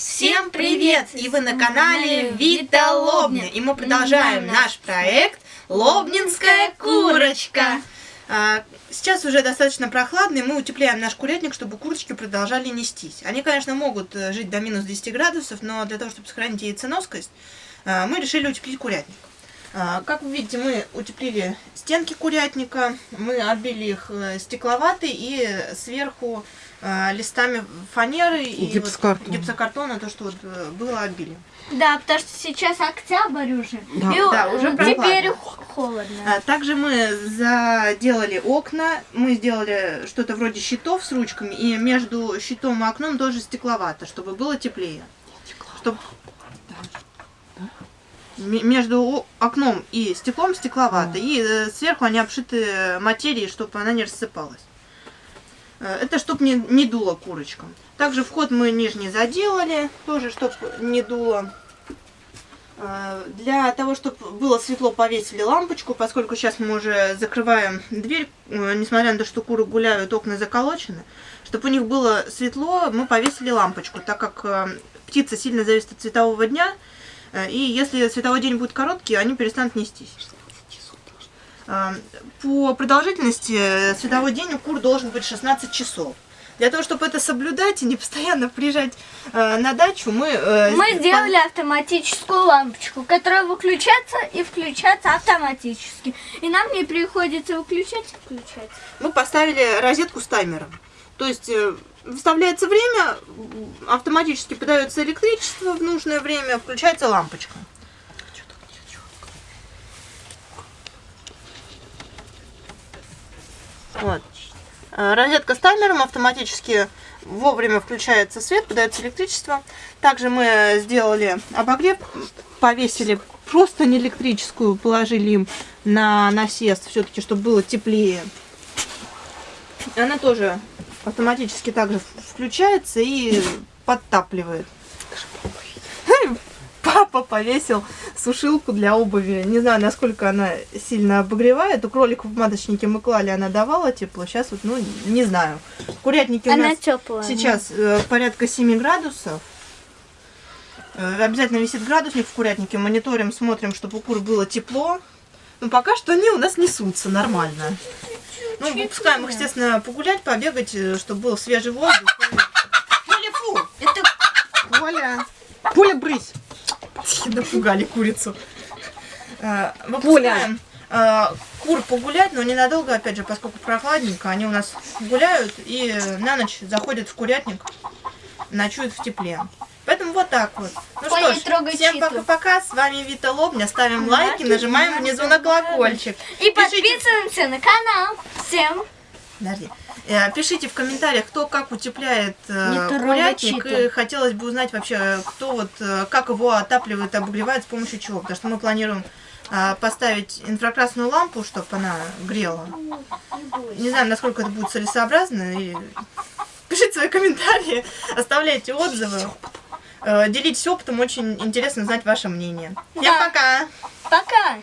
Всем привет! И вы на канале Вита Лобня. И мы продолжаем наш проект Лобнинская курочка. А, сейчас уже достаточно прохладно, и мы утепляем наш курятник, чтобы курочки продолжали нестись. Они, конечно, могут э, жить до минус 10 градусов, но для того, чтобы сохранить яйценоскость, э, мы решили утеплить курятник. А, как вы видите, мы утеплили стенки курятника, мы отбили их э, стекловатой и сверху э, листами фанеры и гипсокартона. Вот гипсокартона, то, что вот э, было отбили. Да, потому что сейчас октябрь уже. Да, и да уже теперь холодно. А, также мы заделали окна, мы сделали что-то вроде щитов с ручками, и между щитом и окном тоже стекловато, чтобы было теплее. Чтобы между окном и стеклом стекловато, и э, сверху они обшиты материей, чтобы она не рассыпалась. Э, это чтобы не, не дуло курочкам. Также вход мы нижний заделали, тоже чтобы не дуло. Э, для того, чтобы было светло, повесили лампочку, поскольку сейчас мы уже закрываем дверь, несмотря на то, что куры гуляют, окна заколочены. Чтобы у них было светло, мы повесили лампочку, так как птица сильно зависит от светового дня, и если световой день будет короткий, они перестанут нестись. Э, по продолжительности э, световой день у кур должен быть 16 часов. Для того, чтобы это соблюдать и не постоянно приезжать э, на дачу, мы... Э, мы сделали автоматическую лампочку, которая выключается и включается автоматически. И нам не приходится выключать и включать. Мы поставили розетку с таймером. То есть выставляется время, автоматически подается электричество в нужное время, включается лампочка. Вот. Э, розетка с таймером автоматически вовремя включается свет, подается электричество. Также мы сделали обогрев, повесили просто не электрическую, положили им на насест, все-таки, чтобы было теплее. Она тоже автоматически также включается и подтапливает. Папа повесил сушилку для обуви. Не знаю, насколько она сильно обогревает. У кроликов в маточнике мы клали, она давала тепло. Сейчас вот, ну, не знаю. Курятники у она нас теплая, сейчас э, порядка 7 градусов. Э, обязательно висит градусник в курятнике. Мониторим, смотрим, чтобы у кур было тепло. Но пока что они у нас несутся нормально. Ну, выпускаем их, естественно, погулять, побегать, э, чтобы был свежий воздух. Поля, фу! Это Поля! Поля, брысь! Напугали курицу. Э, выпускаем э, кур погулять, но ненадолго, опять же, поскольку прохладненько, они у нас гуляют и на ночь заходят в курятник, ночуют в тепле. Вот так вот. Ну Ой, что ж, всем пока-пока. С вами Вита Лобня. Ставим лайки, нажимаем внизу на колокольчик. И подписываемся на канал. Всем. Подожди. Э, пишите в комментариях, кто как утепляет э, курятник. И хотелось бы узнать вообще, кто вот, э, как его отапливает, обогревает, с помощью чего. Потому что мы планируем поставить инфракрасную лампу, чтобы она грела. Не знаю, насколько это будет целесообразно. И... Пишите свои комментарии, оставляйте отзывы. Делитесь опытом, очень интересно знать ваше мнение. Всем да. пока! Пока!